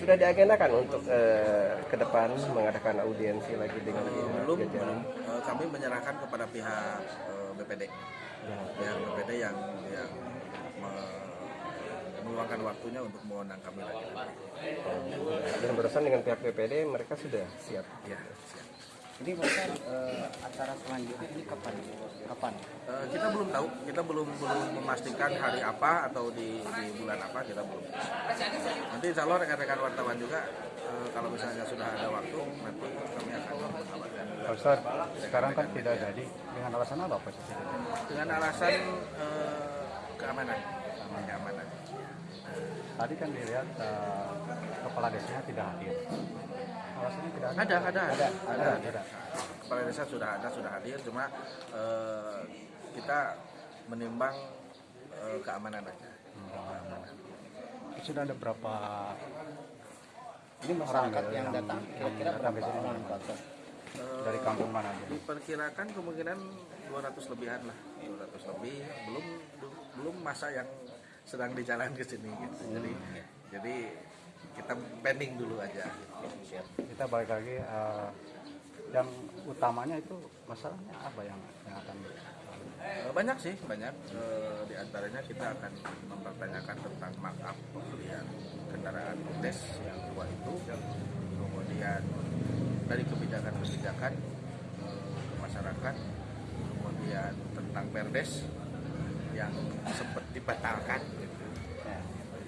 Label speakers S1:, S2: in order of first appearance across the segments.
S1: Sudah diagendakan untuk eh, ke depan mengadakan audiensi lagi dengan pihak
S2: belum,
S1: jajaran?
S2: belum. Eh, kami menyerahkan kepada pihak eh, BPD,
S1: Ya.
S2: pihak BPD yang yang me- meluangkan waktunya untuk mengundang kami lagi.
S1: Dan berurusan dengan pihak BPD mereka sudah siap.
S2: Ya, siap.
S3: Jadi bahkan eh, acara selanjutnya ini kapan? Kapan?
S2: Eh, kita belum tahu, kita belum belum memastikan hari apa atau di, di bulan apa kita belum. Nanti insya Allah rekan-rekan wartawan juga eh, kalau misalnya sudah ada waktu nanti kami akan.
S4: Pak Ustaz, sekarang kan tidak jadi dengan alasan apa Pak Ustaz?
S2: Dengan alasan eh, keamanan, keamanan.
S4: Tadi kan dilihat eh, kepala desanya tidak hadir. Tidak
S2: Ada, ada, ada, ada,
S4: ada.
S2: ada. Kepala desa sudah ada, sudah hadir, cuma eh, kita menimbang eh, keamanan aja. Keamanan.
S4: Sudah ada berapa
S3: Ini masyarakat yang
S4: yang-
S3: datang kira-kira berapa orang
S4: dari kampung mana aja?
S2: Diperkirakan kemungkinan 200 lebihan lah, 200 lebih. Belum belum masa yang sedang di jalan ke sini gitu. Jadi jadi kita pending dulu aja.
S4: Kita balik lagi eh, yang utamanya itu masalahnya apa yang yang akan
S2: Eh, Banyak sih, banyak. Eh, Di antaranya kita akan mempertanyakan tentang markup pembelian kendaraan tes yang tua itu. Kemudian dari kebijakan-kebijakan eh, ke masyarakat. Kemudian tentang perdes yang sempat dibatalkan. gitu.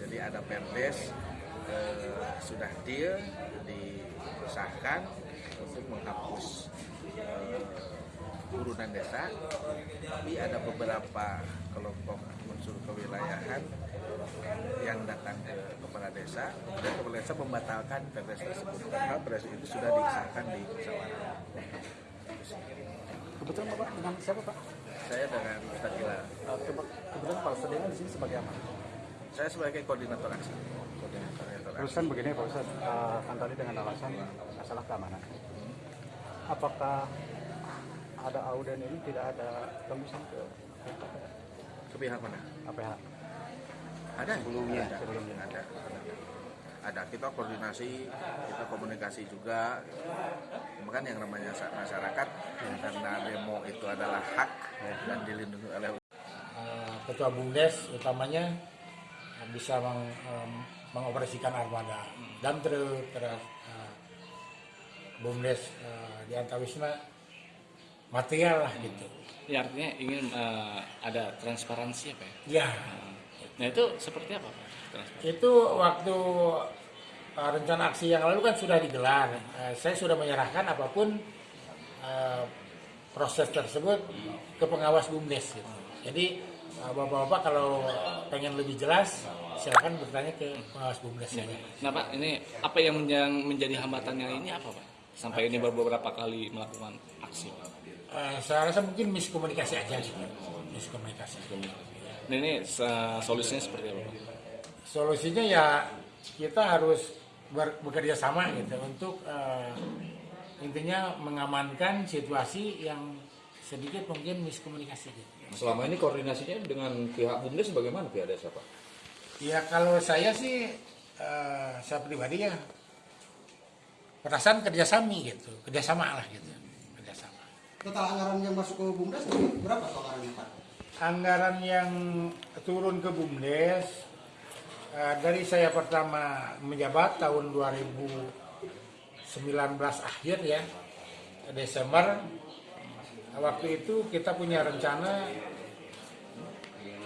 S2: Jadi ada perdes eh, sudah deal disahkan untuk menghapus eh, urunan desa, tapi ada beberapa kelompok unsur kewilayahan yang datang ke kepala desa dan kepala desa membatalkan perdes tersebut karena perdes itu sudah disahkan di musyawarah.
S4: kebetulan Bapak dengan siapa Pak?
S2: Saya dengan Ustaz Hilal.
S4: Kebetulan Pak Ustaz di sini sebagai apa?
S2: Saya sebagai koordinator aksi. Koordinator aksi.
S4: Terus kan begini Pak Ustaz, eh, kan tadi dengan alasan masalah keamanan. Apakah ada auden ini tidak ada tembusan ke
S2: Ke pihak mana?
S4: APH?
S2: Ada
S3: Sebelumnya.
S2: ada,
S4: Sebelumnya.
S2: ada, ada. Kita koordinasi, kita komunikasi juga. Kan yang namanya masyarakat karena demo itu adalah hak dan dilindungi oleh
S5: Eh, ketua bumdes utamanya bisa meng- em, mengoperasikan armada. Dan terus terus eh, bumdes eh, di Antawisma material lah gitu.
S6: Ya artinya ingin eh, ada transparansi apa ya?
S5: ya.
S6: Nah itu seperti apa Pak?
S5: Itu waktu eh, rencana aksi yang lalu kan sudah digelar. Eh, saya sudah menyerahkan apa pun eh, proses tersebut ke pengawas bumdes gitu. jadi eh, bapak-bapak kalau pengen lebih jelas silakan bertanya ke pengawas bumdes saja.
S6: Nah Pak, ini apa yang menjadi hambatannya ini apa Pak? Sampai ini beberapa kali melakukan aksi.
S5: Eh, saya rasa mungkin miskomunikasi aja gitu. Miskomunikasi.
S6: Nah ini solusinya seperti apa Pak?
S5: Solusinya ya kita harus bekerja sama gitu untuk eh, intinya mengamankan situasi yang sedikit mungkin miskomunikasi gitu.
S7: Selama ini koordinasinya dengan pihak BUMDes bagaimana pihak desa Pak?
S5: Ya kalau saya sih eh, saya pribadi ya perasaan kerjasama gitu, kerjasama lah gitu, kerjasama.
S8: Total anggaran yang masuk ke BUMDes berapa anggarannya Pak?
S5: anggaran yang turun ke BUMDes eh, dari saya pertama menjabat tahun 2019 akhir ya Desember waktu itu kita punya rencana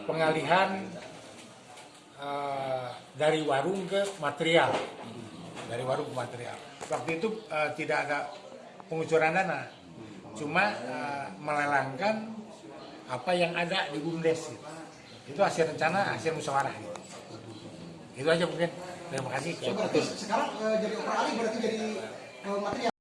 S5: pengalihan eh, dari warung ke material. Dari warung ke material. Waktu itu eh, tidak ada pengucuran dana. Cuma eh, melelangkan apa yang ada di BUMDes. Itu hasil rencana hasil musyawarah. Itu aja mungkin. Terima kasih.
S8: Sekarang jadi operasi berarti jadi material.